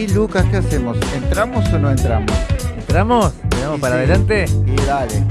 Y Lucas, ¿qué hacemos? ¿Entramos o no entramos? ¿Entramos? ¿Entramos Y para sí, adelante? Y dale.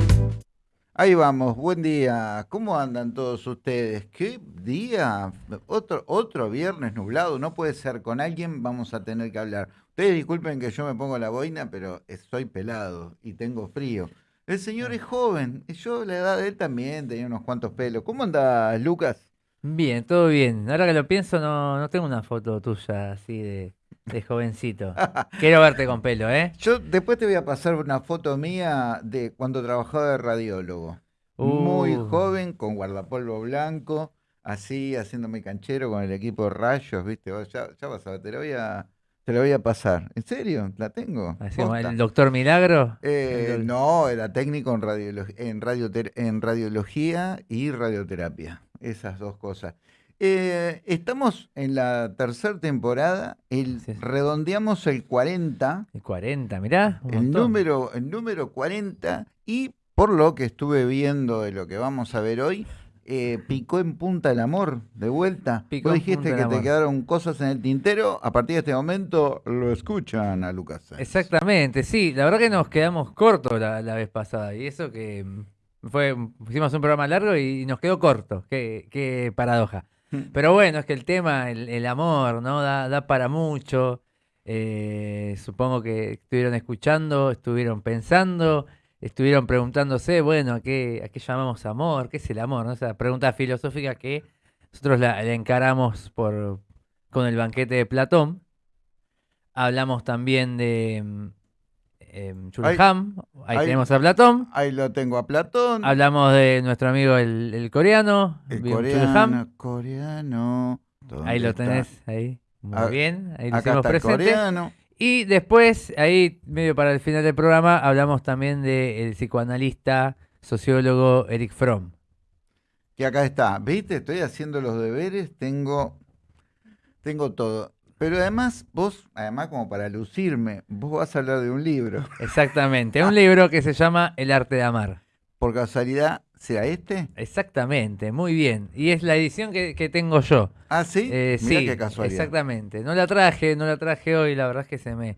Ahí vamos, buen día. ¿Cómo andan todos ustedes? ¿Qué día? Otro, otro viernes nublado, no puede ser. Con alguien vamos a tener que hablar. Ustedes disculpen que yo me pongo la boina, pero estoy pelado y tengo frío. El señor es joven, y yo la edad de él también tenía unos cuantos pelos. ¿Cómo andas, Lucas? Bien, todo bien. Ahora que lo pienso, no, no tengo una foto tuya así de, de jovencito. Quiero verte con pelo, ¿eh? Yo después te voy a pasar una foto mía de cuando trabajaba de radiólogo. Muy Uh. joven, con guardapolvo blanco, así haciéndome canchero con el equipo de rayos, ¿viste? Ya, ya vas a ver, te lo voy a, te lo voy a pasar. ¿En serio? ¿La tengo? El doctor Milagro. Eh, El no, era técnico en, radiolo- en, radioter- en radiología y radioterapia. Esas dos cosas. Eh, estamos en la tercera temporada, el, Sí. redondeamos el 40 El 40, mirá. un el montón. número, el número 40 y por lo que estuve viendo de lo que vamos a ver hoy, eh, picó en punta el amor de vuelta. Picó Vos dijiste que te quedaron cosas en el tintero, a partir de este momento lo escuchan a Lucas. Sáenz. Exactamente, sí. La verdad que nos quedamos cortos la, la vez pasada. Y eso que mm, fue, hicimos un programa largo y nos quedó corto. Qué, qué paradoja. Pero bueno, es que el tema, el, el amor, ¿no? Da, da para mucho. Eh, supongo que estuvieron escuchando, estuvieron pensando, estuvieron preguntándose, bueno, ¿a qué, qué llamamos amor? ¿Qué es el amor? ¿no? Esa pregunta filosófica que nosotros la, la encaramos por, con el banquete de Platón. Hablamos también de mm, em, Chulham, ahí, ahí- tenemos a Platón. Ahí lo tengo a Platón, Hablamos de nuestro amigo el, el coreano, el coreano, Han. coreano. ¿dónde Ahí lo está? tenés, ahí. Muy Ah, bien, ahí lo Acá hicimos está el presente. coreano. Y después, ahí, medio para el final del programa, hablamos también del psicoanalista, sociólogo Eric Fromm. Que acá está, ¿viste? Estoy haciendo los deberes, tengo, tengo todo. Pero además, vos, además como para lucirme, vos vas a hablar de un libro. Exactamente, un libro que se llama El arte de amar. Por casualidad, ¿será este? Exactamente, muy bien. Y es la edición que, que tengo yo. Ah, sí. Eh, Mirá sí, qué casualidad. exactamente. No la traje, no la traje hoy, la verdad es que se me,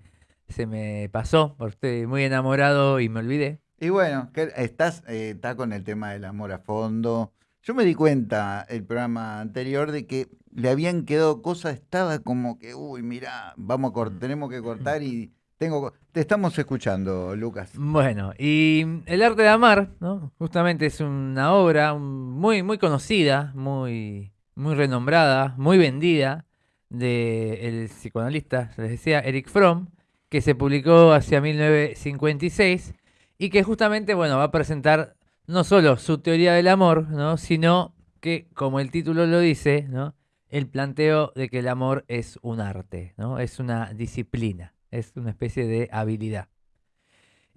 se me pasó, porque estoy muy enamorado y me olvidé. Y bueno, estás, eh, está con el tema del amor a fondo. Yo me di cuenta el programa anterior de que le habían quedado cosas, estaba como que, uy, mirá, vamos a tenemos que cortar y tengo, te estamos escuchando, Lucas. Bueno, y El arte de amar, ¿no? Justamente es una obra muy, muy conocida, muy, muy renombrada, muy vendida, del psicoanalista, les decía, Eric Fromm, que se publicó hacia 1956 y que justamente, bueno, va a presentar no solo su teoría del amor, ¿no? Sino que, como el título lo dice, ¿no? El planteo de que el amor es un arte, ¿no? Es una disciplina, es una especie de habilidad.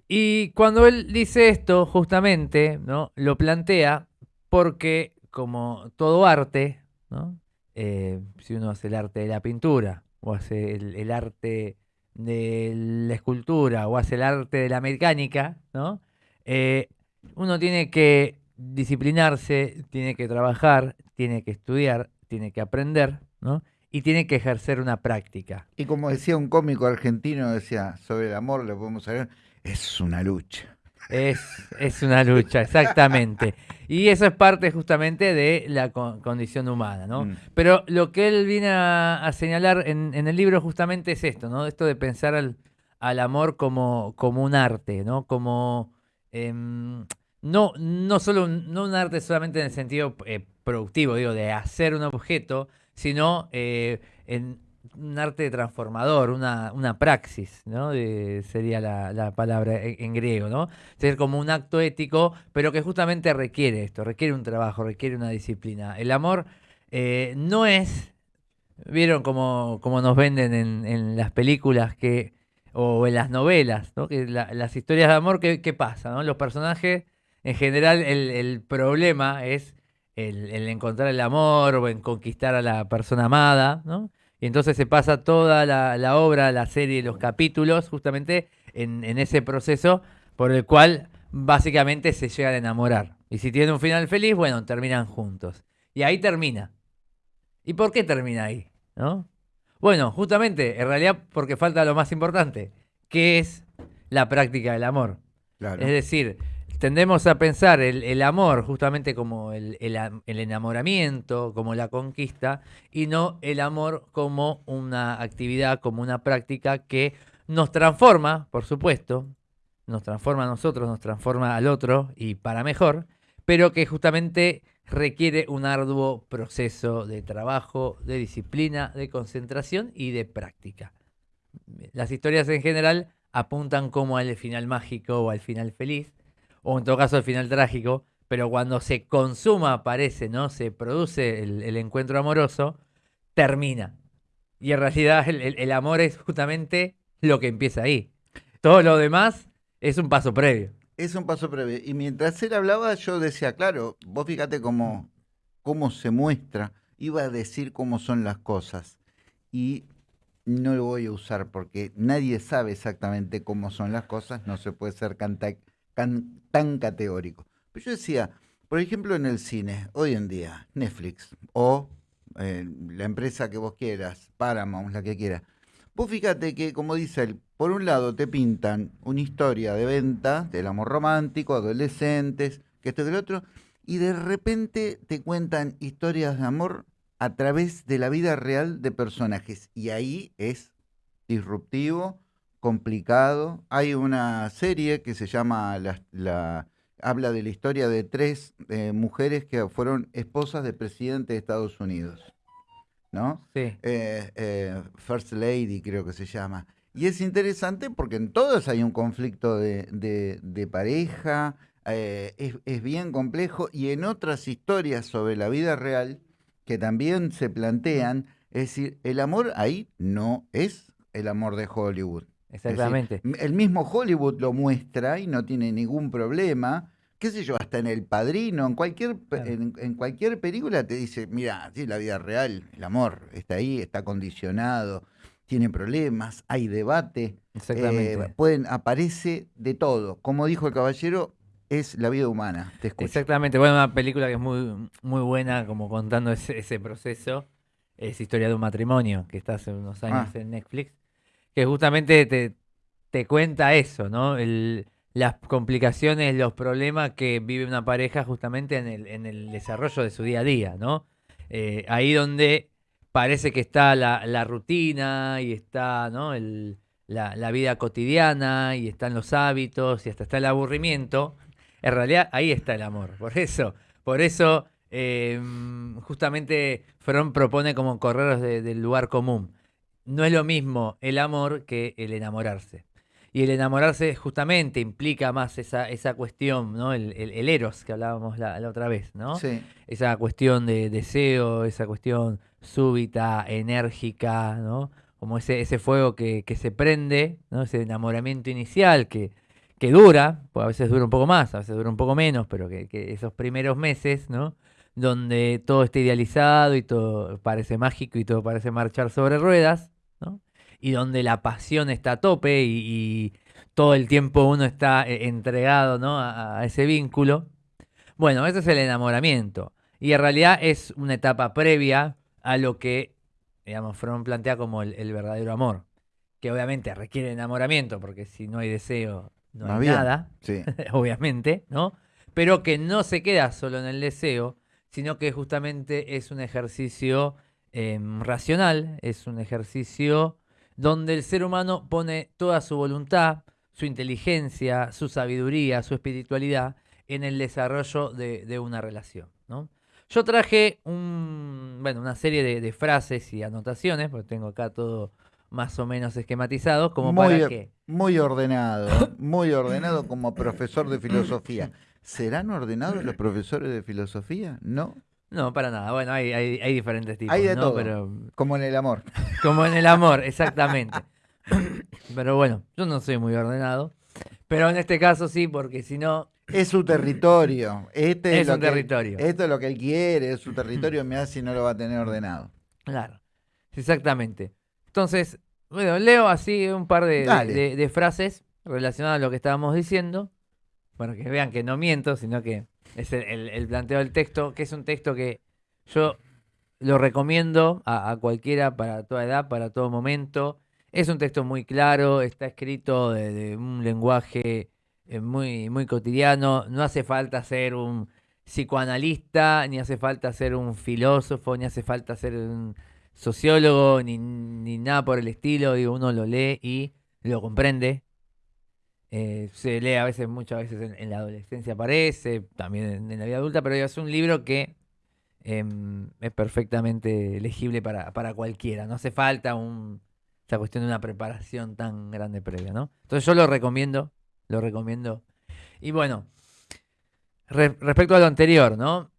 Y cuando él dice esto, justamente, ¿no? Lo plantea porque, como todo arte, ¿no? Eh, si uno hace el arte de la pintura, o hace el, arte de la escultura, o hace el arte de la mecánica, ¿no? Eh, uno tiene que disciplinarse, tiene que trabajar, tiene que estudiar, tiene que aprender, ¿no? Y tiene que ejercer una práctica. Y como decía un cómico argentino, decía, sobre el amor lo podemos saber, es una lucha. Es, es una lucha, exactamente. Y eso es parte justamente de la con- condición humana, ¿no? Mm. Pero lo que él viene a, a señalar en, en el libro justamente es esto, ¿no? Esto de pensar al, al amor como, como un arte, ¿no? Como em, no, no solo no un arte solamente en el sentido eh, productivo, digo, de hacer un objeto, sino eh, en un arte transformador, una, una praxis, ¿no? De- sería la, la palabra en, griego, ¿no? Ser como un acto ético, pero que justamente requiere esto, requiere un trabajo, requiere una disciplina. El amor eh, no es, vieron como, como nos venden en, en las películas que o en las novelas, ¿no? Las historias de amor, ¿qué, pasa? Los personajes, en general, el, problema es el, encontrar el amor o en conquistar a la persona amada, ¿no? Y entonces se pasa toda la, obra, la serie, los capítulos, justamente en, en ese proceso por el cual básicamente se llegan a enamorar. Y si tiene un final feliz, bueno, terminan juntos. Y ahí termina. ¿Y por qué termina ahí? ¿No? Bueno, justamente, en realidad porque falta lo más importante, que es la práctica del amor. Claro. Es decir, tendemos a pensar el, el amor justamente como el, el enamoramiento, como la conquista, y no el amor como una actividad, como una práctica que nos transforma, por supuesto, nos transforma a nosotros, nos transforma al otro y para mejor, pero que justamente requiere un arduo proceso de trabajo, de disciplina, de concentración y de práctica. Las historias en general apuntan como al final mágico o al final feliz, o en todo caso al final trágico, pero cuando se consuma, aparece, ¿no? Se produce el, encuentro amoroso, termina. Y en realidad el amor es justamente lo que empieza ahí. Todo lo demás es un paso previo. Es un paso previo. Y mientras él hablaba, yo decía, claro, vos fíjate cómo, se muestra. Iba a decir cómo son las cosas. Y no lo voy a usar porque nadie sabe exactamente cómo son las cosas. No se puede ser canta- can- tan categórico. Pero yo decía, por ejemplo, en el cine, hoy en día, Netflix o eh, la empresa que vos quieras, Paramount, la que quieras. Vos fíjate que, como dice él, por un lado te pintan una historia de venta del amor romántico, adolescentes, que esto y del otro, y de repente te cuentan historias de amor a través de la vida real de personajes. Y ahí es disruptivo, complicado. Hay una serie que se llama la, la- habla de la historia de tres eh, mujeres que fueron esposas del presidente de Estados Unidos. ¿No? Sí. eh, eh, First Lady, creo que se llama. Y es interesante porque en todos hay un conflicto de, de- de pareja, eh, es, es bien complejo, y en otras historias sobre la vida real que también se plantean, es decir, el amor ahí no es el amor de Hollywood. Decir, Exactamente. el mismo Hollywood lo muestra y no tiene ningún problema. Qué sé yo, hasta en El Padrino, en cualquier, Claro. en, en cualquier película te dice, mira, sí, la vida real, el amor está ahí, está condicionado, tiene problemas, hay debate, Exactamente. eh, pueden, aparece de todo. Como dijo el caballero, es la vida humana. Te escucho. Exactamente, bueno, una película que es muy, muy buena, como contando ese, ese proceso, es Historia de un matrimonio, que está hace unos años Ah. en Netflix, que justamente te, te cuenta eso, ¿no? El- las complicaciones, los problemas que vive una pareja justamente en el, en el desarrollo de su día a día, ¿no? Eh, ahí donde parece que está la, la rutina y está, ¿no? El- la, la vida cotidiana y están los hábitos y hasta está el aburrimiento. En realidad ahí está el amor. Por eso, por eso eh, justamente Fromm propone como correr de- del lugar común. No es lo mismo el amor que el enamorarse. Y el enamorarse justamente implica más esa, esa cuestión, ¿no? El, el- el eros que hablábamos la, la otra vez, ¿no? Sí. esa cuestión de deseo, esa cuestión súbita, enérgica, ¿no? Como ese, ese fuego que, que se prende, ¿no? Ese enamoramiento inicial que, que dura, pues a veces dura un poco más, a veces dura un poco menos, pero que, que esos primeros meses, ¿no? Donde todo está idealizado y todo parece mágico y todo parece marchar sobre ruedas. Y donde la pasión está a tope y, y todo el tiempo uno está eh, entregado, ¿no? a- a ese vínculo. Bueno, ese es el enamoramiento. Y en realidad es una etapa previa a lo que, digamos, Fromm plantea como el, el verdadero amor. Que obviamente requiere enamoramiento, porque si no hay deseo, no hay nada, Sí. obviamente, ¿no? Pero que no se queda solo en el deseo, sino que justamente es un ejercicio em, racional, es un ejercicio donde el ser humano pone toda su voluntad, su inteligencia, su sabiduría, su espiritualidad en el desarrollo de, de una relación, ¿no? Yo traje un, bueno, una serie de, de frases y anotaciones, porque tengo acá todo más o menos esquematizado, como muy, para que... muy ordenado, muy ordenado como profesor de filosofía. ¿Serán ordenados los profesores de filosofía? No. No, para nada. Bueno, hay, hay, hay diferentes tipos, Hay de ¿no? todo. Pero Como en el amor. como en el amor, exactamente. Pero bueno, yo no soy muy ordenado. Pero en este caso sí, porque si no, Es su territorio. Este es, Es lo un que- territorio. Esto es lo que él quiere, es su territorio. Mira si no lo va a tener ordenado. claro, exactamente. Entonces, bueno, leo así un par de, de- de frases relacionadas a lo que estábamos diciendo, para que vean que no miento, sino que es el, el- planteo del texto, que es un texto que yo lo recomiendo a, a cualquiera para toda edad, para todo momento. Es un texto muy claro, está escrito de, de un lenguaje eh, muy, muy cotidiano. No hace falta ser un psicoanalista, ni hace falta ser un filósofo, ni hace falta ser un sociólogo, ni, ni nada por el estilo. Digo, uno lo lee y lo comprende. Eh, se lee a veces, muchas veces en, la adolescencia aparece, también en, la vida adulta, pero es un libro que em, es perfectamente legible para, para cualquiera. No hace falta un, esa cuestión de una preparación tan grande previa, ¿no? Entonces yo lo recomiendo, lo recomiendo. Y bueno, re- respecto a lo anterior, ¿no?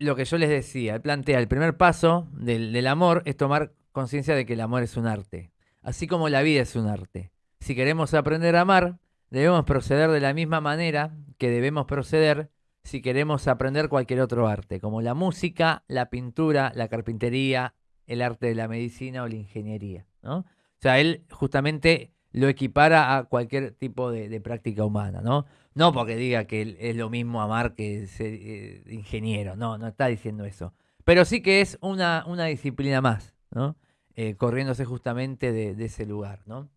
Lo que yo les decía, plantea, el primer paso del, del amor es tomar conciencia de que el amor es un arte, así como la vida es un arte. Si queremos aprender a amar, debemos proceder de la misma manera que debemos proceder si queremos aprender cualquier otro arte, como la música, la pintura, la carpintería, el arte de la medicina o la ingeniería. ¿no? O sea, él justamente lo equipara a cualquier tipo de, práctica humana, ¿no? No porque diga que es lo mismo amar que ser eh, ingeniero, no, no está diciendo eso. Pero sí que es una, una disciplina más, ¿no? Eh, corriéndose justamente de, de ese lugar, ¿no?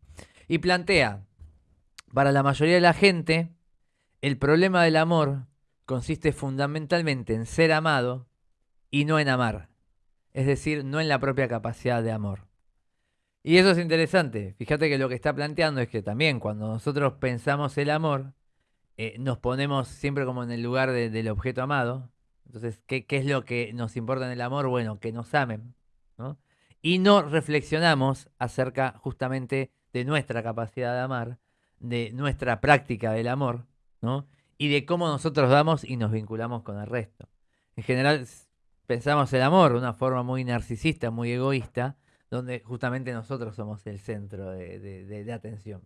Y plantea, para la mayoría de la gente, el problema del amor consiste fundamentalmente en ser amado y no en amar. Es decir, no en la propia capacidad de amor. Y eso es interesante. Fíjate que lo que está planteando es que también cuando nosotros pensamos el amor, eh, nos ponemos siempre como en el lugar de- del objeto amado. Entonces, ¿qué, qué es lo que nos importa en el amor? Bueno, que nos amen. ¿no? Y no reflexionamos acerca justamente de nuestra capacidad de amar, de nuestra práctica del amor, ¿no? Y de cómo nosotros damos y nos vinculamos con el resto. En general, pensamos el amor de una forma muy narcisista, muy egoísta, donde justamente nosotros somos el centro de, de- atención.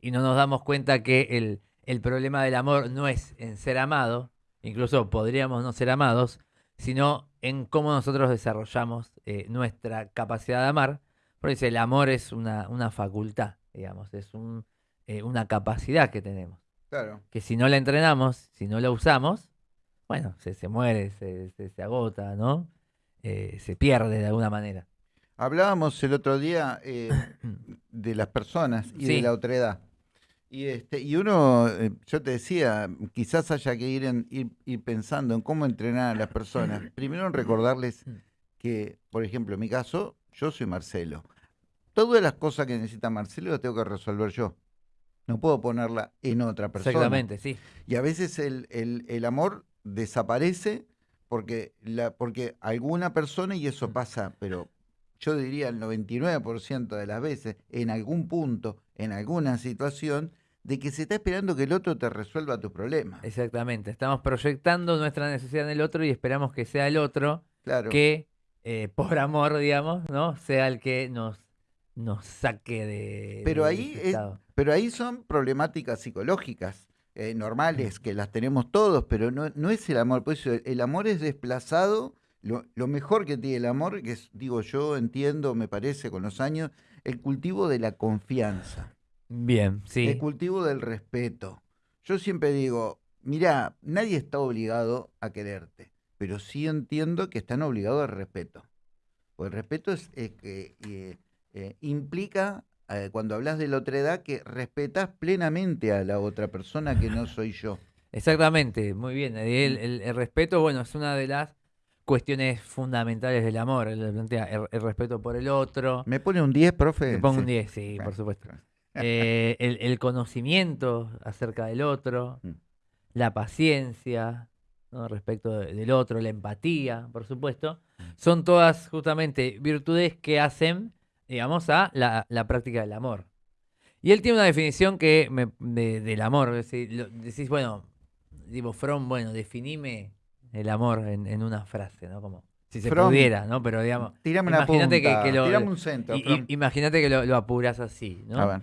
Y no nos damos cuenta que el, el problema del amor no es en ser amado, incluso podríamos no ser amados, sino en cómo nosotros desarrollamos eh, nuestra capacidad de amar. Porque dice, el amor es una, una facultad, digamos, es un, eh, una capacidad que tenemos. Claro. Que si no la entrenamos, si no la usamos, bueno, se, se muere, se, se- se agota, ¿no? Eh, se pierde de alguna manera. Hablábamos el otro día eh, de las personas y de la otredad. Y, este, y uno, yo te decía, quizás haya que ir, en- ir, ir pensando en cómo entrenar a las personas. Primero en recordarles que, por ejemplo, en mi caso, yo soy Marcelo. Todas las cosas que necesita Marcelo las tengo que resolver yo. No puedo ponerla en otra persona. Exactamente, sí. Y a veces el, el- el amor desaparece porque, la, porque alguna persona, y eso pasa, pero yo diría el 99% de las veces, en algún punto, en alguna situación, de que se está esperando que el otro te resuelva tus problemas. Exactamente. Estamos proyectando nuestra necesidad en el otro y esperamos que sea el otro Claro. que, eh, por amor, digamos, ¿no? Sea el que nos, nos saque de. Pero de ahí es-. Pero ahí son problemáticas psicológicas. eh, normales, que las tenemos todos, pero no, no es el amor. Por eso el, el amor es desplazado. Lo, lo mejor que tiene el amor, que es, digo yo, entiendo, me parece con los años, el cultivo de la confianza, Bien, sí. el cultivo del respeto. Yo siempre digo, mira, nadie está obligado a quererte, pero sí entiendo que están obligados al respeto. Porque el respeto es, es que eh, eh, implica, eh, cuando hablas de la otra edad, que respetas plenamente a la otra persona que no soy yo. Exactamente, muy bien. El, el- el respeto, bueno, es una de las cuestiones fundamentales del amor. Él plantea el, el respeto por el otro. ¿Me pone un 10, profe? Le pongo un Sí. 10, sí, Claro, por supuesto. Eh, el, conocimiento acerca del otro, Mm. la paciencia ¿no? respecto de- del otro, la empatía, por supuesto, Mm. son todas justamente virtudes que hacen, digamos, a la, la práctica del amor. Y él tiene una definición que me- de- del amor. lo- decís, bueno, digo, From, bueno, definime el amor en, en una frase, ¿no? Como si se pudiera, ¿no? Pero digamos, Tírame una punta, imagínate que, que lo, tirame un centro. imagínate que lo, lo apuras así, ¿no? A ver.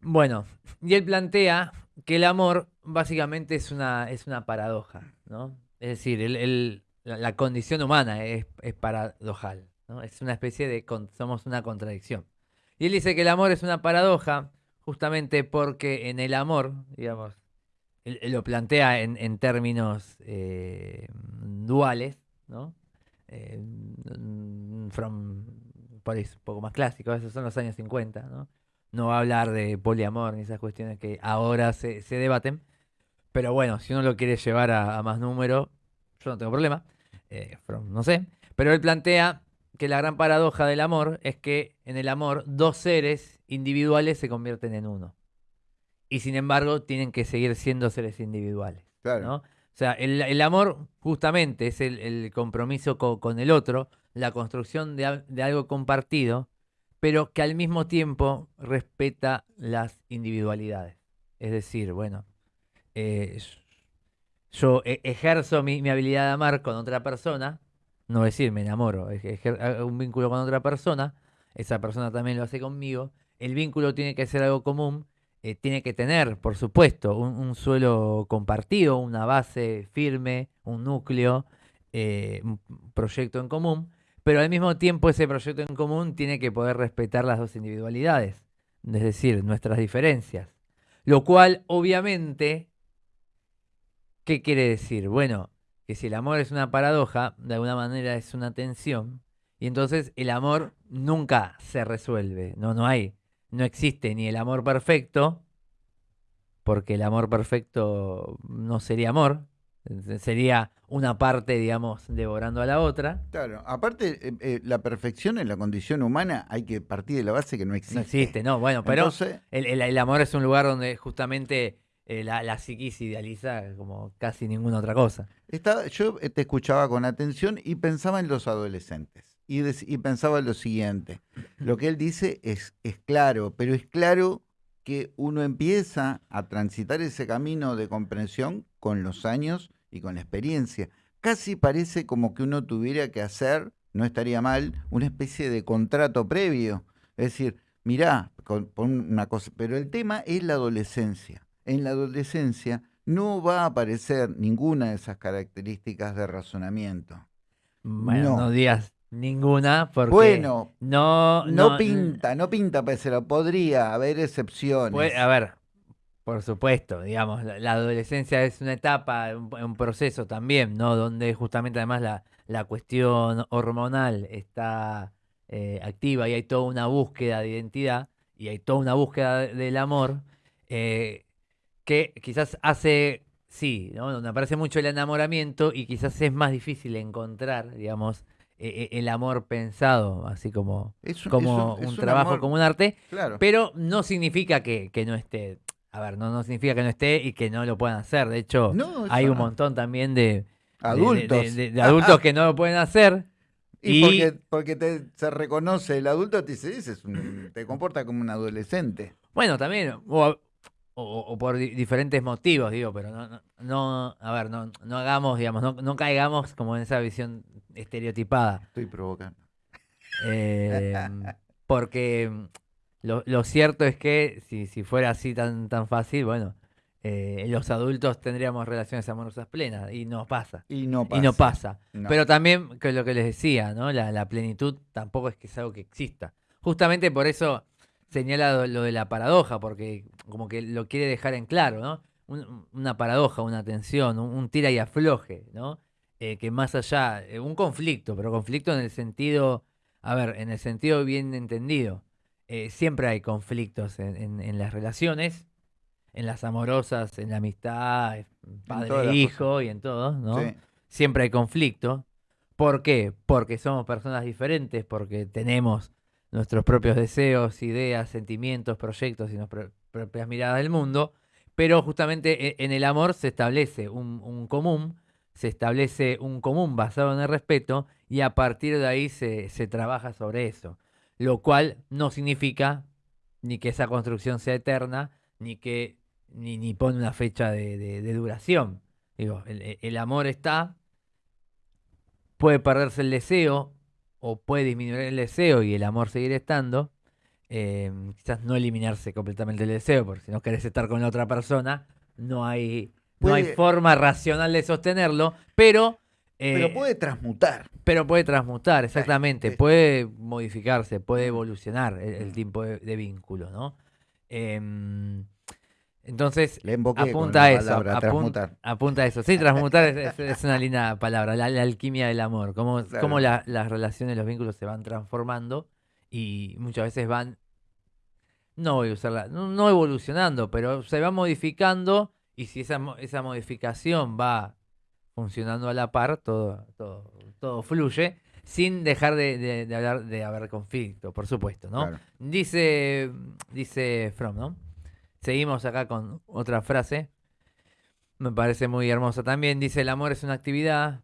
Bueno, y él plantea que el amor básicamente es una, es una paradoja, ¿no? Es decir, el- el- la, la condición humana es, es paradojal, Es una especie de, somos una contradicción. Y él dice que el amor es una paradoja justamente porque en el amor, digamos, él, lo plantea en, en términos eh, duales, ¿no? eh, from, por eso, un poco más clásico, esos son los años 50, ¿no? No va a hablar de poliamor ni esas cuestiones que ahora se, se debaten, pero bueno, si uno lo quiere llevar a, a más número, yo no tengo problema, eh, from, no sé, pero él plantea que la gran paradoja del amor es que en el amor dos seres individuales se convierten en uno. Y sin embargo tienen que seguir siendo seres individuales. Claro. ¿no? O sea, el, el amor justamente es el, el compromiso co- con el otro, la construcción de, de algo compartido, pero que al mismo tiempo respeta las individualidades. Es decir, bueno, eh, yo e- ejerzo mi, mi habilidad de amar con otra persona, no decir me enamoro, ejer- hago un vínculo con otra persona, esa persona también lo hace conmigo, el vínculo tiene que ser algo común, eh, tiene que tener, por supuesto, un, un suelo compartido, una base firme, un núcleo, eh, un proyecto en común, pero al mismo tiempo ese proyecto en común tiene que poder respetar las dos individualidades, es decir, nuestras diferencias. Lo cual, obviamente, ¿qué quiere decir? Bueno, que si el amor es una paradoja, de alguna manera es una tensión, y entonces el amor nunca se resuelve, no, no hay, no existe ni el amor perfecto, porque el amor perfecto no sería amor, sería una parte, digamos, devorando a la otra. Claro, aparte, eh, eh, la perfección en la condición humana hay que partir de la base que no existe. No existe, no, bueno, pero Entonces, el, el- el amor es un lugar donde justamente eh, la, la psiquis idealiza como casi ninguna otra cosa. estaba- yo eh, te escuchaba con atención y pensaba en los adolescentes. Y, dec- y pensaba lo siguiente, lo que él dice es, claro, pero es claro que uno empieza a transitar ese camino de comprensión con los años y con la experiencia. Casi parece como que uno tuviera que hacer, no estaría mal, una especie de contrato previo. Es decir, mirá, con, una cosa, pero el tema es la adolescencia. En la adolescencia no va a aparecer ninguna de esas características de razonamiento. Bueno, no, No. digas ninguna porque Bueno, no, no, pinta, no pinta, pero podría haber excepciones. Puede- a ver, por supuesto, digamos, la, la adolescencia es una etapa, un, un proceso también, ¿no? Donde justamente además la, la cuestión hormonal está eh, activa y hay toda una búsqueda de identidad y hay toda una búsqueda de- del amor eh, que quizás hace, sí, ¿no? Donde aparece mucho el enamoramiento y quizás es más difícil encontrar, digamos, eh, eh, el amor pensado, así como, Es como es un- es un un trabajo, amor- como un arte. Claro. Pero no significa que, que no esté. A ver, no, no significa que no esté y que no lo puedan hacer. De hecho, No, hay un montón también de, Adultos. de, de- de adultos que no lo pueden hacer. Y, y- porque, porque te, se reconoce el adulto, te dice, "Ese es un- te comporta como un adolescente. Bueno, también, o, o- o por di- diferentes motivos, digo, pero no, no, no- a ver, no, no hagamos, digamos, no, no caigamos como en esa visión estereotipada. Estoy provocando. Eh, porque lo, lo cierto es que si, si fuera así tan, tan fácil, bueno, eh, los adultos tendríamos relaciones amorosas plenas y no pasa. Y no pasa. Y no pasa. No. Pero también, que lo que les decía, ¿no? La, la plenitud tampoco es que es algo que exista. Justamente por eso señala lo, de la paradoja, porque como que lo quiere dejar en claro, ¿no? Un- una paradoja, una tensión, un, un tira y afloje, ¿no? Eh, que más allá, eh, un conflicto, pero conflicto en el sentido, a ver, en el sentido bien entendido. Eh, siempre hay conflictos en, en- en las relaciones, en las amorosas, en la amistad, padre e hijo y en todo, ¿no? Sí. siempre hay conflicto. ¿Por qué? Porque somos personas diferentes, porque tenemos nuestros propios deseos, ideas, sentimientos, proyectos y nuestras propias miradas del mundo, pero justamente e- en el amor se establece un, común, se establece un común basado en el respeto y a partir de ahí se, se trabaja sobre eso, lo cual no significa ni que esa construcción sea eterna, ni que ni, ni pone una fecha de, de- duración. Digo, el- el amor está, puede perderse el deseo o puede disminuir el deseo y el amor seguir estando. eh, quizás no eliminarse completamente el deseo, porque si no querés estar con la otra persona, no hay, no hay forma racional de sostenerlo, pero... eh, Pero puede transmutar. pero puede transmutar, exactamente. es- Puede modificarse, puede evolucionar el, el tipo de, de vínculo, ¿no? Em, Entonces, apunta a eso. palabra, apun- transmutar. apunta a eso. Sí, transmutar es, una linda palabra, la, la alquimia del amor. Cómo, Claro. cómo la- las relaciones, los vínculos se van transformando y muchas veces van, no voy a usarla, no, no evolucionando, pero se van modificando y si esa, esa modificación va funcionando a la par, todo, todo, todo fluye, sin dejar de, de- de hablar de haber conflicto, por supuesto, ¿no? Claro. Dice, dice Fromm, ¿no? Seguimos acá con otra frase. Me parece muy hermosa también. Dice, el amor es una actividad,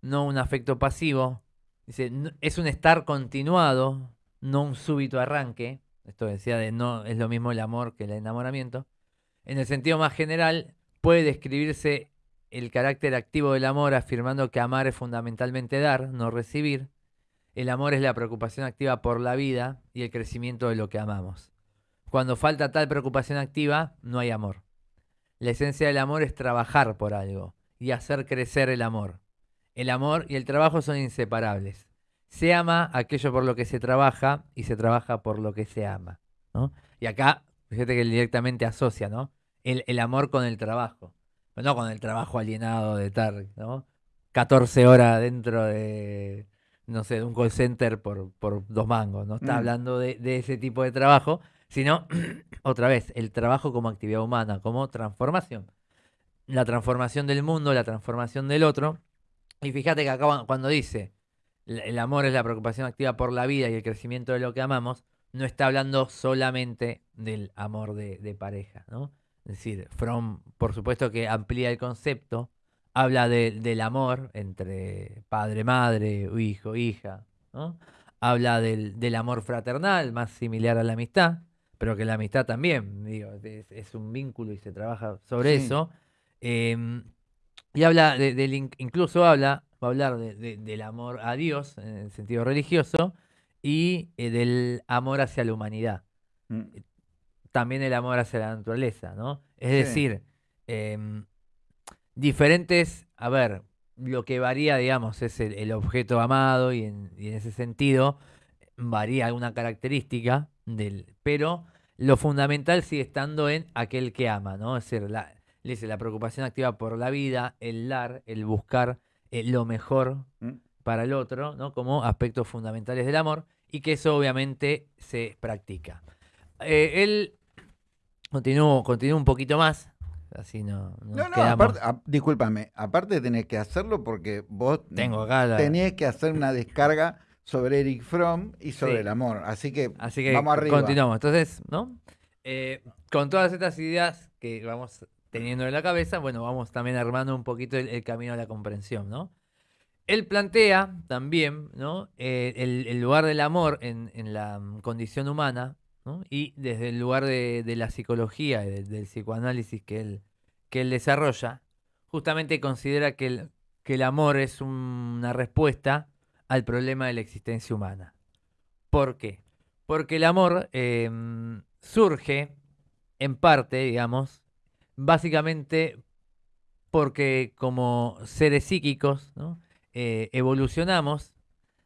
no un afecto pasivo. Dice, "No- es un estar continuado, no un súbito arranque. Esto decía de no es lo mismo el amor que el enamoramiento. En el sentido más general, puede describirse el carácter activo del amor afirmando que amar es fundamentalmente dar, no recibir. El amor es la preocupación activa por la vida y el crecimiento de lo que amamos. Cuando falta tal preocupación activa, no hay amor. La esencia del amor es trabajar por algo y hacer crecer el amor. El amor y el trabajo son inseparables. Se ama aquello por lo que se trabaja y se trabaja por lo que se ama. ¿no? Y acá, fíjate que directamente asocia ¿no? el, el amor con el trabajo. No con el trabajo alienado de estar ¿no? 14 horas dentro de, no sé, de un call center por, por dos mangos. No está Mm. hablando de, de ese tipo de trabajo, sino, otra vez, el trabajo como actividad humana, como transformación. La transformación del mundo, la transformación del otro. Y fíjate que acá cuan- cuando dice, "El- amor es la preocupación activa por la vida y el crecimiento de lo que amamos, no está hablando solamente del amor de, pareja, ¿no? Es decir, Fromm, por supuesto que amplía el concepto, habla de- del amor entre padre, madre, hijo, hija, ¿no? Habla del amor fraternal, más similar a la amistad, pero que la amistad también, digo, es, es un vínculo y se trabaja sobre Sí. eso. Em, y habla de- incluso habla, va a hablar de- de- del amor a Dios en el sentido religioso y eh, del amor hacia la humanidad Mm. también el amor hacia la naturaleza, ¿no? Es Sí. decir, em, diferentes, a ver, lo que varía, digamos, es el, el objeto amado y en, y en ese sentido varía alguna característica del, pero lo fundamental sigue estando en aquel que ama, ¿no? Es decir, la, dice, la preocupación activa por la vida, el dar, el buscar eh, lo mejor Mm. para el otro, ¿no? Como aspectos fundamentales del amor y que eso obviamente se practica. Eh, él continúa continúa un poquito más, así no, no No, aparte, a- discúlpame, aparte tenés que hacerlo porque vos Tengo acá la- tenés que hacer una descarga sobre Eric Fromm y sobre Sí. el amor. Así que, Así que vamos arriba. continuamos. Entonces, ¿no? Eh, con todas estas ideas que vamos teniendo en la cabeza, bueno, vamos también armando un poquito el, el camino a la comprensión, ¿no? Él plantea también, ¿no? Eh, el, el lugar del amor en, en la condición humana, ¿no? Y desde el lugar de, de la psicología y de- del psicoanálisis que él, que él desarrolla, justamente considera que el, que el amor es un- una respuesta al problema de la existencia humana. ¿Por qué? Porque el amor em, surge, en parte, digamos, básicamente porque como seres psíquicos. Eh, evolucionamos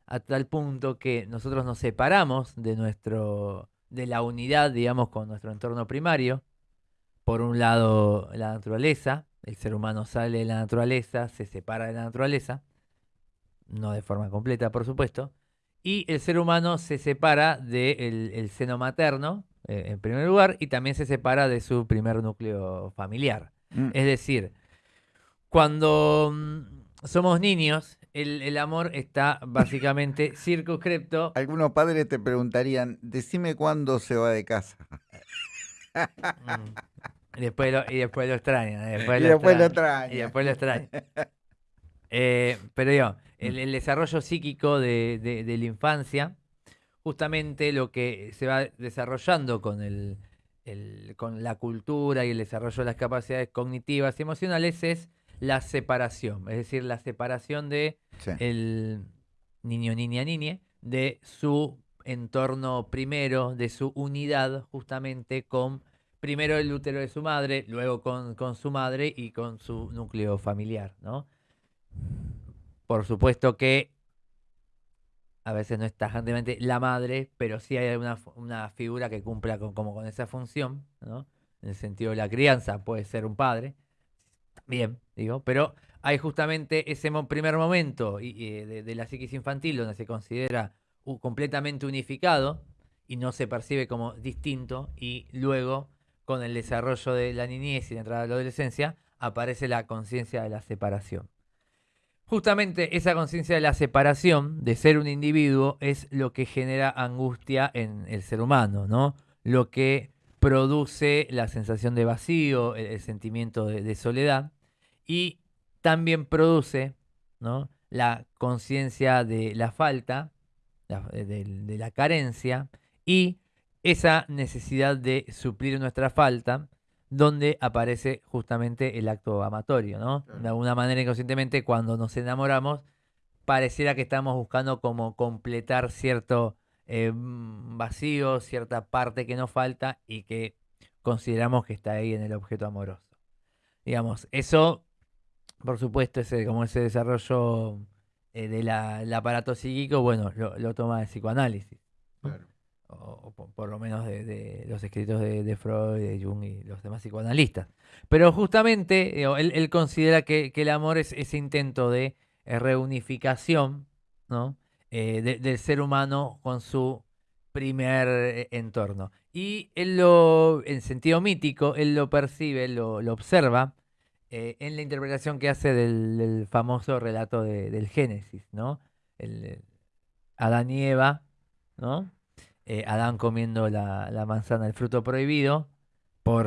a tal punto que nosotros nos separamos de nuestro de la unidad, digamos, con nuestro entorno primario. Por un lado, la naturaleza, el ser humano sale de la naturaleza, se separa de la naturaleza, no de forma completa, por supuesto, y el ser humano se separa del el seno materno, eh, en primer lugar, y también se separa de su primer núcleo familiar. Mm. Es decir, cuando mm, somos niños, el, el amor está básicamente circunscripto. Algunos padres te preguntarían, decime cuándo se va de casa. mm, y, después lo, y después lo extrañan. Después y lo después lo extrañan. Y después lo extrañan. Eh, pero digo, el, el desarrollo psíquico de, de- de la infancia, justamente lo que se va desarrollando con, el, el- con la cultura y el desarrollo de las capacidades cognitivas y emocionales es la separación, es decir, la separación de Sí. el niño, niña, niñe, de su entorno primero, de su unidad justamente con primero el útero de su madre, luego con, con su madre y con su núcleo familiar, ¿no? Por supuesto que a veces no es tajantemente la madre, pero sí hay una, figura que cumpla con, como con esa función, ¿no? en el sentido de la crianza, puede ser un padre, bien, digo, pero hay justamente ese primer momento de, la psiquis infantil donde se considera completamente unificado y no se percibe como distinto y luego con el desarrollo de la niñez y la entrada de la adolescencia aparece la conciencia de la separación. Justamente esa conciencia de la separación, de ser un individuo, es lo que genera angustia en el ser humano, ¿no? Lo que produce la sensación de vacío, el, sentimiento de, soledad, y también produce ¿no? la conciencia de la falta, de la carencia, y esa necesidad de suplir nuestra falta, donde aparece justamente el acto amatorio, ¿no? De alguna manera inconscientemente cuando nos enamoramos, pareciera que estamos buscando como completar cierto eh, vacío, cierta parte que nos falta y que consideramos que está ahí en el objeto amoroso. Digamos, eso, por supuesto, ese, como ese desarrollo eh, del aparato psíquico, bueno, lo, toma el psicoanálisis. Claro o, por, lo menos de, los escritos de, Freud, de Jung y los demás psicoanalistas. Pero justamente él, considera que, el amor es ese intento de eh, reunificación ¿no? Eh, del ser humano con su primer eh, entorno. Y él lo, en sentido mítico, él lo percibe, lo, lo observa en la interpretación que hace del, famoso relato del Génesis, ¿no? El, Adán y Eva, ¿no? Eh, Adán comiendo la, manzana, el fruto prohibido, por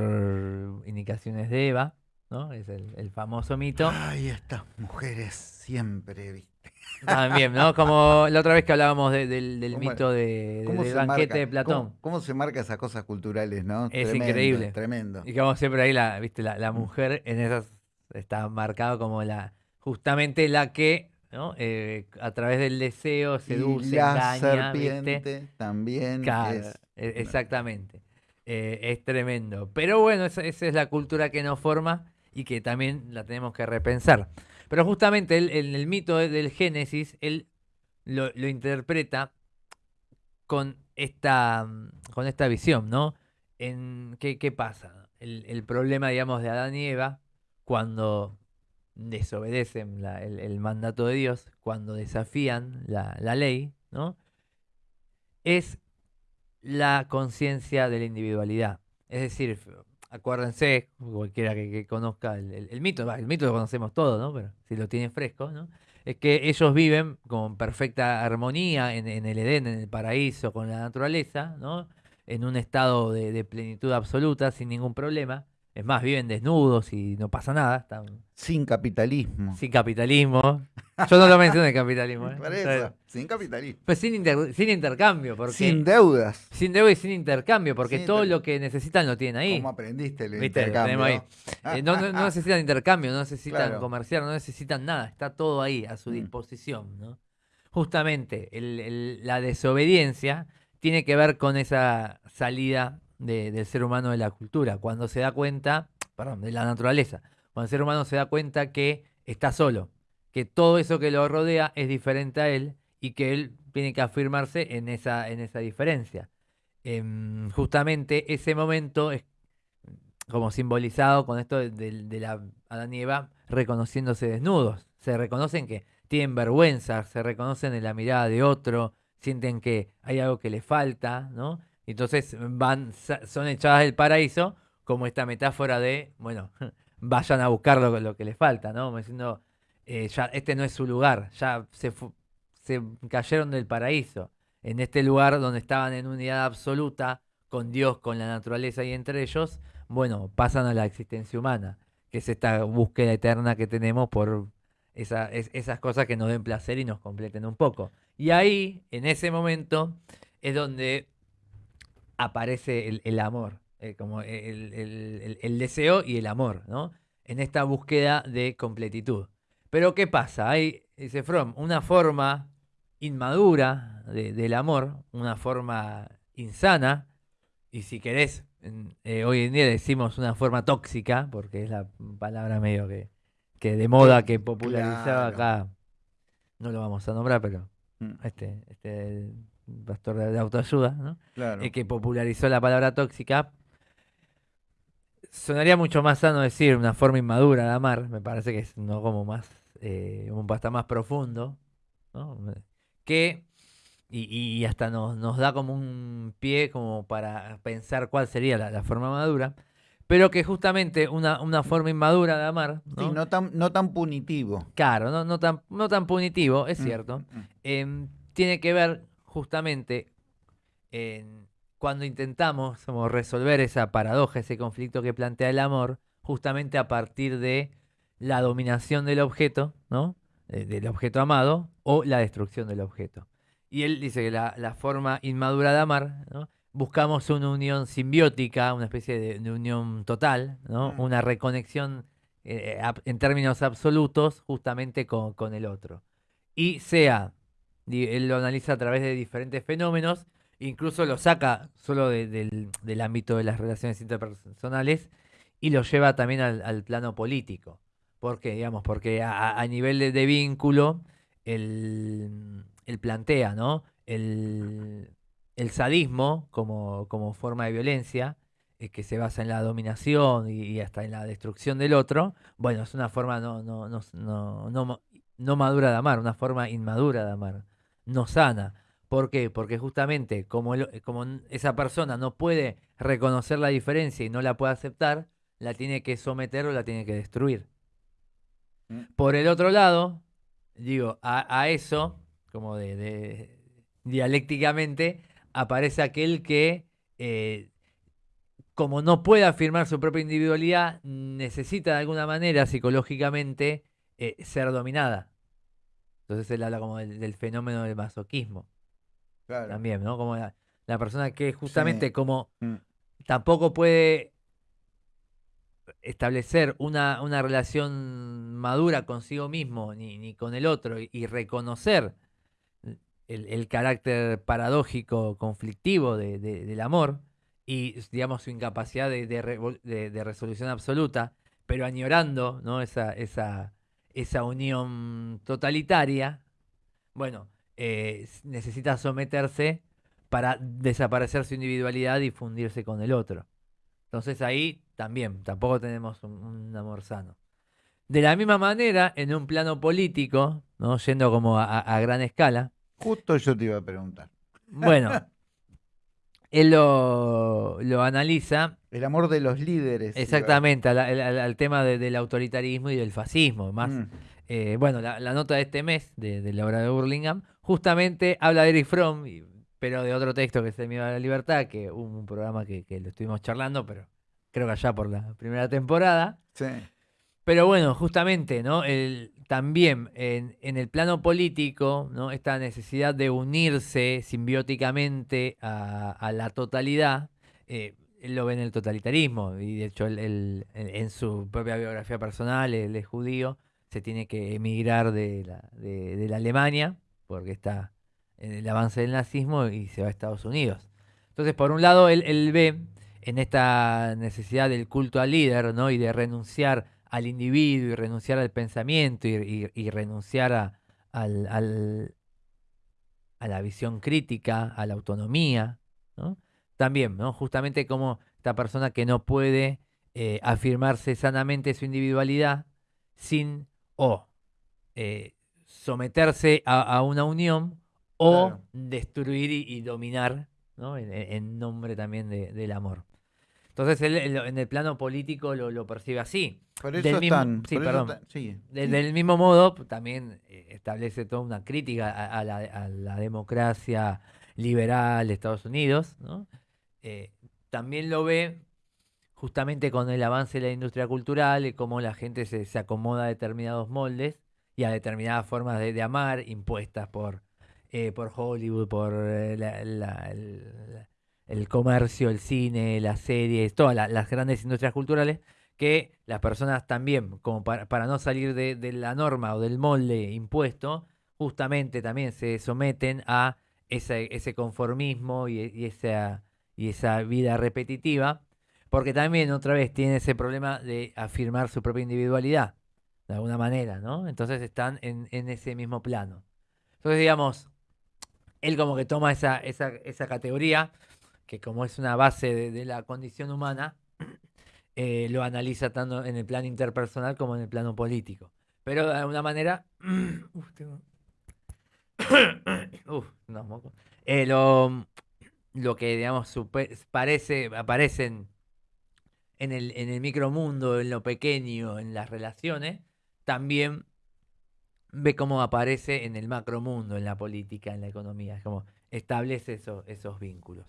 indicaciones de Eva, ¿no? Es el, famoso mito. Ay, estas mujeres siempre, ¿viste? También, ¿no? Como la otra vez que hablábamos del, mito de, del banquete de Platón. ¿cómo, se marca esas cosas culturales, no? Es increíble. Tremendo. Y como siempre ahí, la, ¿viste? La, mujer en esas está marcado como la justamente la que eh, a través del deseo seduce, y la serpiente también. E, exactamente. Eh, es tremendo. Pero bueno, esa, es la cultura que nos forma y que también la tenemos que repensar. Pero justamente en el, mito del Génesis, él lo, interpreta con esta, con esta visión, ¿no? En, ¿qué, ¿Qué pasa? El, el problema, digamos, de Adán y Eva, cuando desobedecen el, mandato de Dios, cuando desafían la, ley, ¿no? Es la conciencia de la individualidad. Es decir, acuérdense, cualquiera que, conozca el, mito, el mito lo conocemos todos, ¿no? Pero si lo tienen fresco, ¿no? Es que ellos viven con perfecta armonía en, el Edén, en el paraíso, con la naturaleza, ¿no? En un estado de plenitud absoluta, sin ningún problema. Es más, viven desnudos y no pasa nada. Están... Sin capitalismo. Sin capitalismo. Yo no lo mencioné capitalismo. ¿eh? sin capitalismo. Pues sin, sin intercambio. Porque... Sin deudas. Sin deudas y sin intercambio, porque todo lo que necesitan lo tienen ahí. ¿Cómo aprendiste el intercambio? Ahí. Eh, no, necesitan intercambio, no necesitan comerciar, no necesitan nada. Está todo ahí a su mm. disposición. ¿no? Justamente la desobediencia tiene que ver con esa salida del ser humano de la cultura, cuando se da cuenta, perdón, de la naturaleza, cuando el ser humano se da cuenta que está solo, que todo eso que lo rodea es diferente a él y que él tiene que afirmarse en esa, en esa diferencia. Em, justamente ese momento es como simbolizado con esto de, la Adán y Eva reconociéndose desnudos. Se reconocen que tienen vergüenza, se reconocen en la mirada de otro, sienten que hay algo que les falta, ¿no? Entonces van, son echadas del paraíso como esta metáfora de, bueno, vayan a buscar lo, que les falta, ¿no? diciendo, eh, ya este no es su lugar, ya se, se cayeron del paraíso. En este lugar donde estaban en unidad absoluta con Dios, con la naturaleza y entre ellos, bueno, pasan a la existencia humana, que es esta búsqueda eterna que tenemos por esas cosas que nos den placer y nos completen un poco. Y ahí, en ese momento, es donde aparece el, amor, eh, como el, deseo y el amor, ¿no? En esta búsqueda de completitud. Pero ¿qué pasa? Hay, dice Fromm, una forma inmadura del amor, una forma insana, y si querés, eh, hoy en día decimos una forma tóxica, porque es la palabra medio que, que de moda que popularizaba acá, no lo vamos a nombrar, pero mm. este, este pastor de, autoayuda, ¿no? Claro. Eh, que popularizó la palabra tóxica. sonaría mucho más sano decir una forma inmadura de amar, me parece que es no como más, eh, un pasta más profundo, ¿no? que y, hasta nos, nos, da como un pie como para pensar cuál sería la, forma madura, pero que justamente una, una forma inmadura de amar. ¿no? no tan, no tan punitivo. Claro, no, no, tan, no tan punitivo, es mm, cierto. Mm. Em, tiene que ver justamente en cuando intentamos resolver esa paradoja, ese conflicto que plantea el amor, justamente a partir de la dominación del objeto, ¿no? del objeto amado, o la destrucción del objeto. Y él dice que la, forma inmadura de amar, ¿no? buscamos una unión simbiótica, una especie de, unión total, ¿no? Mm. una reconexión eh, en términos absolutos justamente con, con, el otro. Y sea, él lo analiza a través de diferentes fenómenos, incluso lo saca solo del, ámbito de las relaciones interpersonales y lo lleva también al, plano político. ¿Por qué? Digamos, porque a, nivel de, vínculo, él, plantea, ¿no? El, sadismo como, como, forma de violencia, eh, que se basa en la dominación y, hasta en la destrucción del otro, bueno, es una forma no, no, no, no, no madura de amar, una forma inmadura de amar, no sana. ¿Por qué? Porque justamente como, como esa persona no puede reconocer la diferencia y no la puede aceptar, la tiene que someter o la tiene que destruir. Mm. Por el otro lado, digo, a, eso, como de, dialécticamente, aparece aquel que, eh, como no puede afirmar su propia individualidad, necesita de alguna manera psicológicamente eh, ser dominada. Entonces él habla como del fenómeno del masoquismo. También, ¿no? Como la, persona que justamente como mm. tampoco puede establecer una, una relación madura consigo mismo ni, ni con el otro y, reconocer el, carácter paradójico, conflictivo del amor y, digamos, su incapacidad de, de, resolución absoluta, pero añorando ¿no? esa, esa, esa unión totalitaria, bueno, eh, necesita someterse para desaparecer su individualidad y fundirse con el otro. Entonces ahí también, tampoco tenemos un, amor sano. De la misma manera, en un plano político, ¿no? yendo como a, gran escala. Justo yo te iba a preguntar. Bueno, él lo, analiza. El amor de los líderes. Exactamente, al, tema del autoritarismo y del fascismo. Más, mm. eh, bueno, la, nota de este mes de, la obra de Burlingame justamente habla de Eric Fromm, pero de otro texto que es El miedo a la libertad, que hubo un programa que, lo estuvimos charlando, pero creo que allá por la primera temporada. Sí. Pero bueno, justamente, ¿no? El, también en, el plano político, ¿no? Esta necesidad de unirse simbióticamente a, la totalidad, eh, él lo ve en el totalitarismo, y de hecho en su propia biografía personal, él es judío, se tiene que emigrar de la, de la Alemania porque está en el avance del nazismo y se va a Estados Unidos. Entonces, por un lado, él, ve en esta necesidad del culto al líder, ¿no? Y de renunciar al individuo y renunciar al pensamiento y, renunciar a, al, a la visión crítica, a la autonomía, ¿no? También, ¿no? Justamente como esta persona que no puede eh, afirmarse sanamente su individualidad sin o eh, someterse a, una unión o destruir y, dominar, ¿no? en, nombre también del amor. Entonces él, en el plano político lo, percibe así. Del mismo, sí, perdón. Del mismo modo, también eh, establece toda una crítica a, la, democracia liberal de Estados Unidos. Eh, también lo ve justamente con el avance de la industria cultural y cómo la gente se, se acomoda a determinados moldes y a determinadas formas de, amar impuestas por, eh, por Hollywood, por eh, el, comercio, el cine, las series, todas las grandes industrias culturales, que las personas también, como para, no salir de, la norma o del molde impuesto, justamente también se someten a ese, ese conformismo y, esa, y esa vida repetitiva, porque también otra vez tiene ese problema de afirmar su propia individualidad de alguna manera, ¿no? Entonces están en, ese mismo plano. Entonces, digamos, él como que toma esa, esa, esa categoría, que como es una base de, la condición humana, eh, lo analiza tanto en el plano interpersonal como en el plano político. Pero de alguna manera... Uf, tengo- Uf, no, moco. Eh, lo, lo que, digamos, parece, aparece en, el, en el micromundo, en lo pequeño, en las relaciones, también ve cómo aparece en el macromundo, en la política, en la economía. Como establece eso- esos vínculos.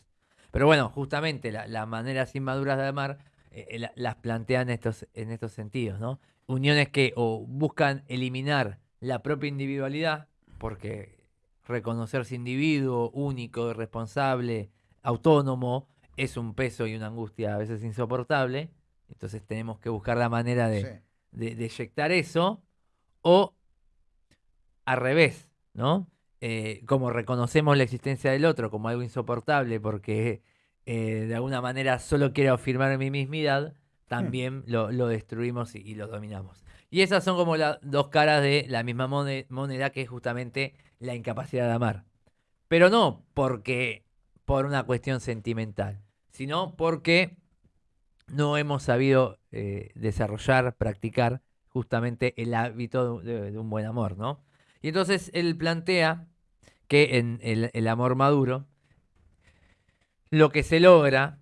Pero bueno, justamente la- las maneras inmaduras de amar eh, eh, la- las plantean estos, en estos sentidos, ¿no? Uniones que o buscan eliminar la propia individualidad, porque reconocerse individuo, único, responsable, autónomo, es un peso y una angustia a veces insoportable. Entonces tenemos que buscar la manera de, Sí. de, de eyectar eso, o al revés, ¿no? Eh, como reconocemos la existencia del otro como algo insoportable porque eh, de alguna manera solo quiero afirmar mi mismidad, también lo, lo destruimos y, y lo dominamos. Y esas son como las dos caras de la misma mone- moneda que es justamente la incapacidad de amar. Pero no porque por una cuestión sentimental, sino porque no hemos sabido eh, desarrollar, practicar justamente el hábito de, de- de un buen amor, ¿no? Y entonces él plantea que en el, el amor maduro, lo que se logra,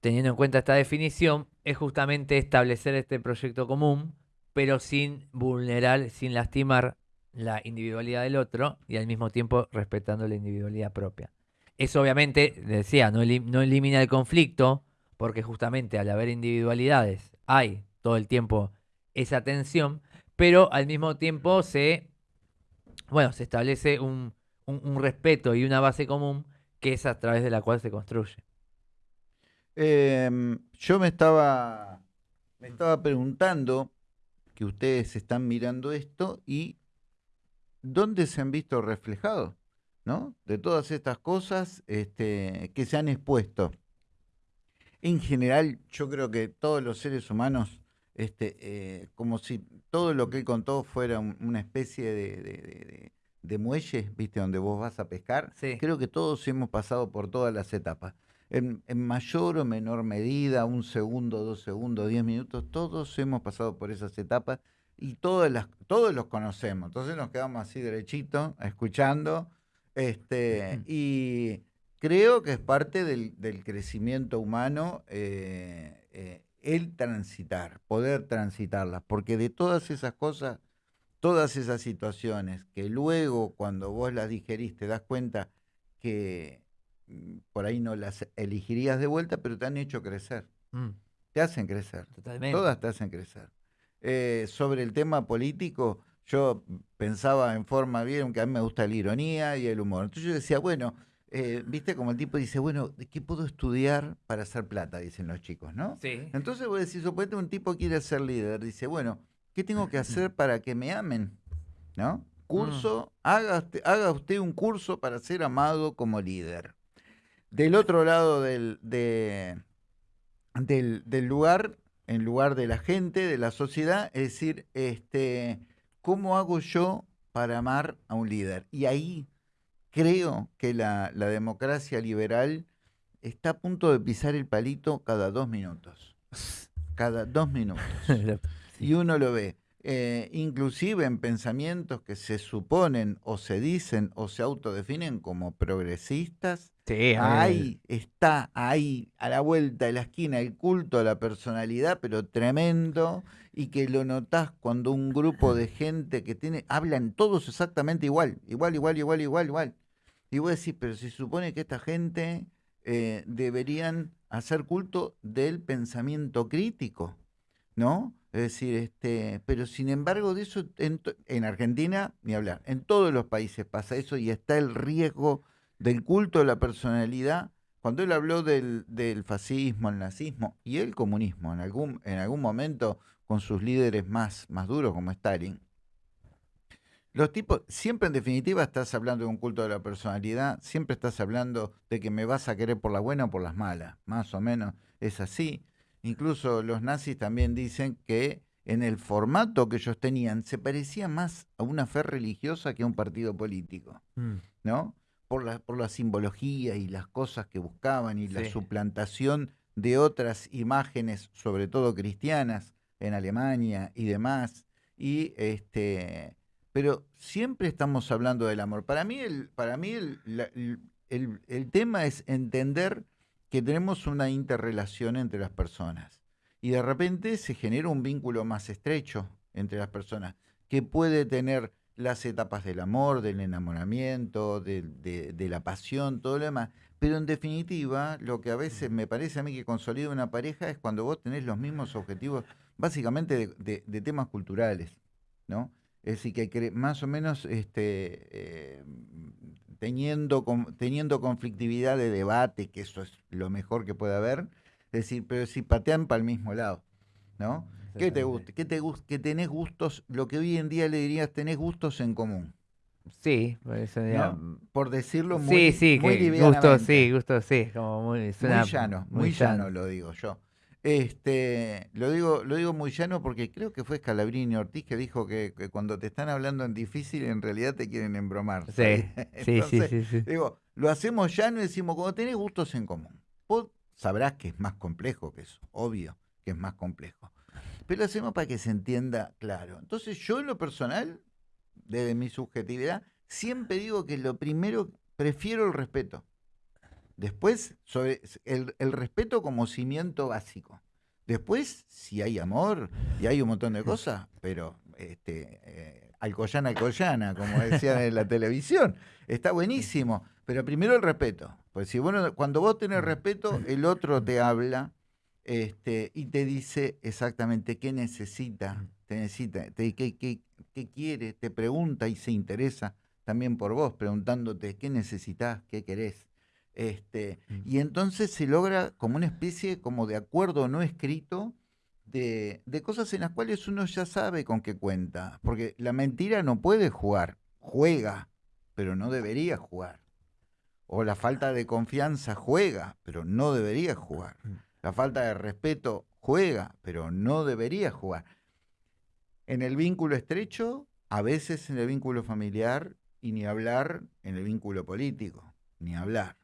teniendo en cuenta esta definición, es justamente establecer este proyecto común, pero sin vulnerar, sin lastimar la individualidad del otro y al mismo tiempo respetando la individualidad propia. Eso obviamente, decía, no, elim- no elimina el conflicto, porque justamente al haber individualidades hay todo el tiempo esa tensión, pero al mismo tiempo se, bueno, se establece un- un respeto y una base común que es a través de la cual se construye. Em, yo me estaba, me estaba preguntando que ustedes están mirando esto y dónde se han visto reflejados, ¿no? De todas estas cosas este, que se han expuesto. En general, yo creo que todos los seres humanos, este, eh, como si todo lo que él contó fuera un- una especie de- de- de muelle, ¿viste? Donde vos vas a pescar. Sí. Creo que todos hemos pasado por todas las etapas. En, en mayor o menor medida, un segundo, dos segundos, diez minutos, todos hemos pasado por esas etapas y todas las, todos los conocemos. Entonces nos quedamos así derechitos, escuchando. Este, y creo que es parte del, del crecimiento humano eh, eh, el transitar, poder transitarlas, porque de todas esas cosas, todas esas situaciones que luego cuando vos las digerís te das cuenta que mm, por ahí no las elegirías de vuelta, pero te han hecho crecer, Mm, te hacen crecer. totalmente. Todas te hacen crecer. Eh, sobre el tema político, yo pensaba en forma bien, que a mí me gusta la ironía y el humor. Entonces yo decía, bueno, eh, viste como el tipo dice, bueno, ¿de qué puedo estudiar para hacer plata? Dicen los chicos, ¿no? Sí. Entonces vos decís, suponete un tipo quiere ser líder, dice, bueno, ¿qué tengo que hacer para que me amen? ¿No? Curso, haga, usted, haga usted un curso para ser amado como líder. Del otro lado del, de- del, del lugar, en lugar de la gente, de la sociedad, es decir, este, ¿cómo hago yo para amar a un líder? Y ahí creo que la, la democracia liberal está a punto de pisar el palito cada dos minutos. Cada dos minutos. Y uno lo ve. eh, inclusive en pensamientos que se suponen o se dicen o se autodefinen como progresistas, Sí, ahí está, ahí, a la vuelta de la esquina, el culto a la personalidad, pero tremendo, y que lo notás cuando un grupo de gente que tiene, hablan todos exactamente igual, igual, igual, igual, igual, igual. Y vos decís, pero se supone que esta gente eh, deberían hacer culto del pensamiento crítico, ¿no? Es decir, este, pero sin embargo de eso en, Argentina, ni hablar, en todos los países pasa eso y está el riesgo del culto a la personalidad. Cuando él habló del, del fascismo, el nazismo y el comunismo, en algún, en algún momento con sus líderes más, más duros como Stalin, los tipos, siempre en definitiva estás hablando de un culto de la personalidad, siempre estás hablando de que me vas a querer por la buena o por las malas, más o menos es así. Incluso los nazis también dicen que en el formato que ellos tenían se parecía más a una fe religiosa que a un partido político, Mm, ¿no? Por la, por la simbología y las cosas que buscaban y la suplantación de otras imágenes, sobre todo cristianas, en Alemania y demás. Y este, pero siempre estamos hablando del amor. Para mí, el, para mí el, el tema es entender que tenemos una interrelación entre las personas. Y de repente se genera un vínculo más estrecho entre las personas, que puede tener las etapas del amor, del enamoramiento, de, la pasión, todo lo demás. Pero en definitiva, lo que a veces me parece a mí que consolida una pareja es cuando vos tenés los mismos objetivos, básicamente de, temas culturales, ¿no? Es decir, que más o menos este, eh, teniendo, teniendo conflictividad de debate, que eso es lo mejor que puede haber, decir, pero si patean para el mismo lado, ¿no? ¿Qué te gusta? ¿Qué te gusta? Que tenés gustos, lo que hoy en día le dirías, tenés gustos en común. Sí, por eso Por decirlo muy, sí, sí, muy gustos, sí, gustos, sí, como muy, llano, muy, llano. lo digo yo. Este, lo digo, lo digo muy llano porque creo que fue Scalabrini Ortiz que dijo que, cuando te están hablando en difícil, en realidad te quieren embromar. Sí, sí, sí, sí, Digo, lo hacemos llano y decimos, cuando tenés gustos en común. Vos sabrás que es más complejo que eso, obvio que es más complejo. Pero lo hacemos para que se entienda claro. Entonces, yo en lo personal, desde mi subjetividad, siempre digo que lo primero, prefiero el respeto. Después, sobre el, respeto como cimiento básico. Después, si hay amor y hay un montón de cosas, pero este, eh, alcoyana, alcoyana, como decían en la televisión, está buenísimo. Pero primero el respeto. Pues si bueno, cuando vos tenés respeto, el otro te habla este, y te dice exactamente qué necesita, te necesita, qué, qué quiere, te pregunta y se interesa también por vos, preguntándote qué necesitas, qué querés. Este, mm. y entonces se logra como una especie como de acuerdo no escrito de, de, cosas en las cuales uno ya sabe con qué cuenta. Porque la mentira no puede jugar, juega, pero no debería jugar. O la falta de confianza juega, pero no debería jugar. Mm. La falta de respeto juega, pero no debería jugar. En el vínculo estrecho, a veces en el vínculo familiar, y ni hablar en el vínculo político, ni hablar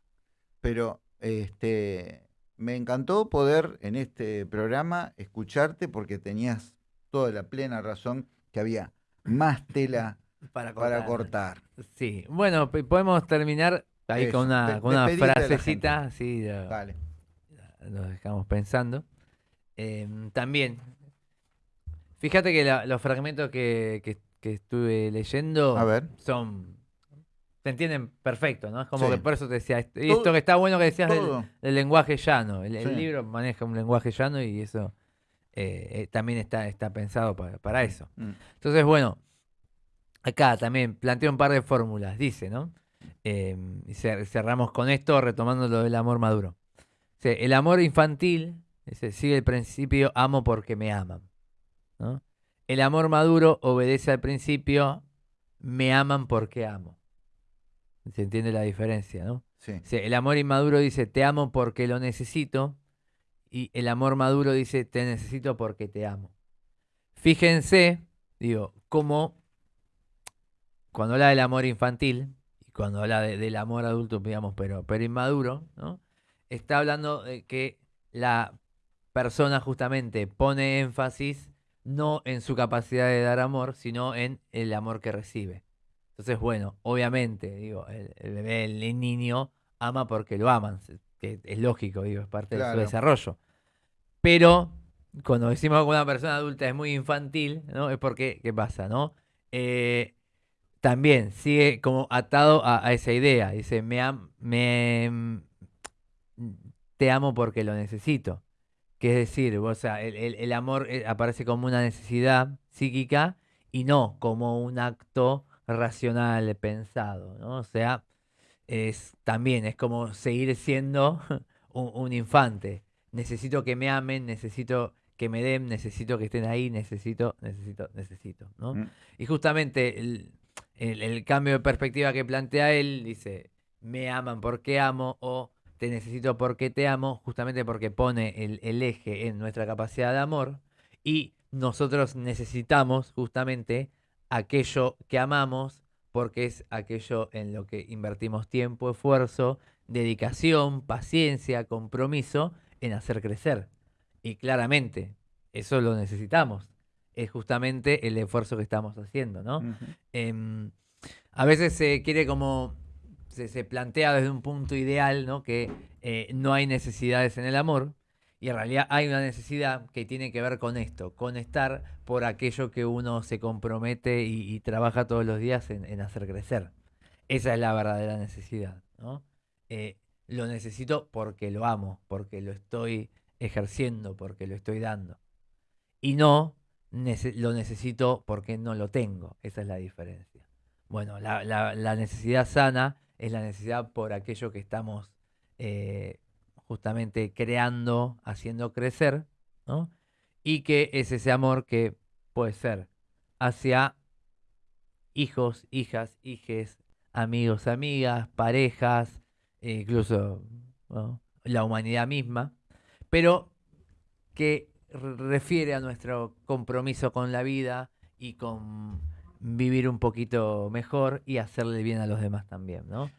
pero este, me encantó poder en este programa escucharte porque tenías toda la plena razón que había más tela para cortar. Sí, bueno, podemos terminar ahí con una, con una frasecita, sí, vale. nos dejamos pensando. Em, también, fíjate que los fragmentos que, que, estuve leyendo son se entienden perfecto, ¿no? Es como que por eso te decía, esto, esto que está bueno que decías del, lenguaje llano. El, libro maneja un lenguaje llano y eso eh, eh, también está, está pensado para, mm, eso. Mm. Entonces, bueno, acá también planteo un par de fórmulas, dice, ¿no? Em, y cerramos con esto retomando lo del amor maduro. el amor infantil sigue el principio amo porque me aman. ¿no? El amor maduro obedece al principio me aman porque amo. Se entiende la diferencia, ¿no? Sí. el amor inmaduro dice te amo porque lo necesito y el amor maduro dice te necesito porque te amo. Fíjense, digo, cómo cuando habla del amor infantil y cuando habla del amor adulto, digamos, pero, pero inmaduro, ¿no? Está hablando de que la persona justamente pone énfasis no en su capacidad de dar amor, sino en el amor que recibe. Entonces, bueno, obviamente, digo, el, bebé, el niño ama porque lo aman, que es lógico, digo, es parte de su desarrollo. Pero cuando decimos que una persona adulta es muy infantil, ¿no? Es porque, ¿qué pasa, no? Eh, también sigue como atado a, esa idea. Dice, me, me te amo porque lo necesito. Que es decir, o sea, el, el amor eh, aparece como una necesidad psíquica y no como un acto racional, pensado, ¿no? O sea, es también es como seguir siendo un, infante. Necesito que me amen, necesito que me den, necesito que estén ahí, necesito, necesito, necesito, ¿no? Mm. Y justamente el, cambio de perspectiva que plantea él dice, me aman porque amo o te necesito porque te amo, justamente porque pone el, el eje en nuestra capacidad de amor y nosotros necesitamos justamente aquello que amamos porque es aquello en lo que invertimos tiempo, esfuerzo, dedicación, paciencia, compromiso, en hacer crecer. Y claramente, eso lo necesitamos. Es justamente el esfuerzo que estamos haciendo, ¿no? Em, a veces se quiere como, se, plantea desde un punto ideal, ¿no? Que eh, no hay necesidades en el amor. Y en realidad hay una necesidad que tiene que ver con esto, con estar por aquello que uno se compromete y, trabaja todos los días en, hacer crecer. Esa es la verdadera necesidad. ¿no? Eh, lo necesito porque lo amo, porque lo estoy ejerciendo, porque lo estoy dando. Y no lo necesito porque no lo tengo. Esa es la diferencia. Bueno, la, necesidad sana es la necesidad por aquello que estamos eh, justamente creando, haciendo crecer, ¿no? Y que es ese amor que puede ser hacia hijos, hijas, hijes, amigos, amigas, parejas, e incluso la humanidad misma, pero que refiere a nuestro compromiso con la vida y con vivir un poquito mejor y hacerle bien a los demás también, ¿no?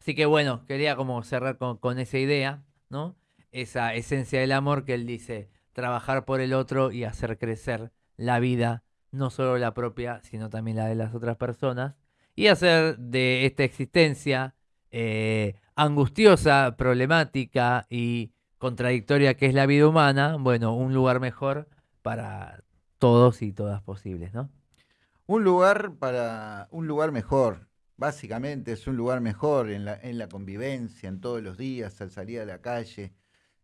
Así que bueno, quería como cerrar con, esa idea, ¿no? Esa esencia del amor que él dice, trabajar por el otro y hacer crecer la vida, no solo la propia, sino también la de las otras personas, y hacer de esta existencia eh, angustiosa, problemática y contradictoria que es la vida humana, bueno, un lugar mejor para todos y todas posibles, ¿no? Un lugar para un lugar mejor, básicamente es un lugar mejor en la, en la convivencia, en todos los días, al salir a la calle.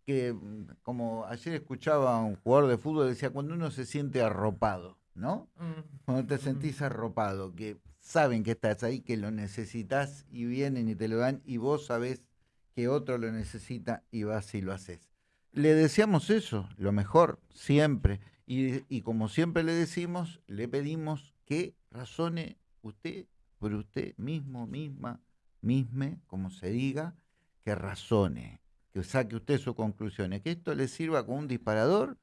Que mm, como ayer escuchaba a un jugador de fútbol, decía, cuando uno se siente arropado, ¿no? Mm. Cuando te sentís arropado, que saben que estás ahí, que lo necesitas y vienen y te lo dan y vos sabés que otro lo necesita y vas y lo haces. Le deseamos eso, lo mejor, siempre. Y, y como siempre le decimos, le pedimos que razone usted por usted mismo, misma, misme, como se diga, que razone, que saque usted sus conclusiones, que esto le sirva como un disparador,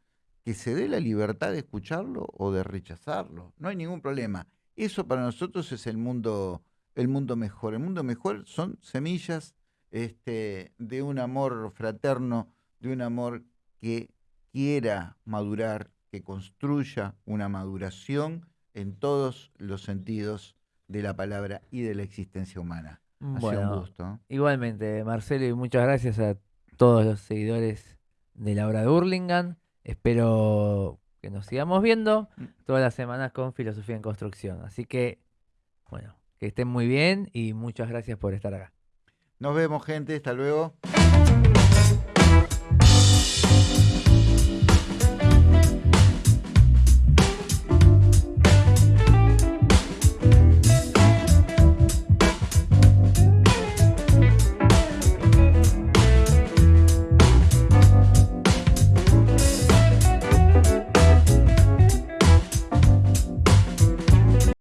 que se dé la libertad de escucharlo o de rechazarlo. No hay ningún problema. Eso para nosotros es el mundo, el mundo mejor. El mundo mejor son semillas este, de un amor fraterno, de un amor que quiera madurar, que construya una maduración en todos los sentidos de la palabra y de la existencia humana. Bueno, un gusto. Igualmente, Marcelo, y muchas gracias a todos los seguidores de la obra de Burlingame. Espero que nos sigamos viendo mm. todas las semanas con Filosofía en Construcción. Así que, bueno, que estén muy bien y muchas gracias por estar acá. Nos vemos, gente. Hasta luego.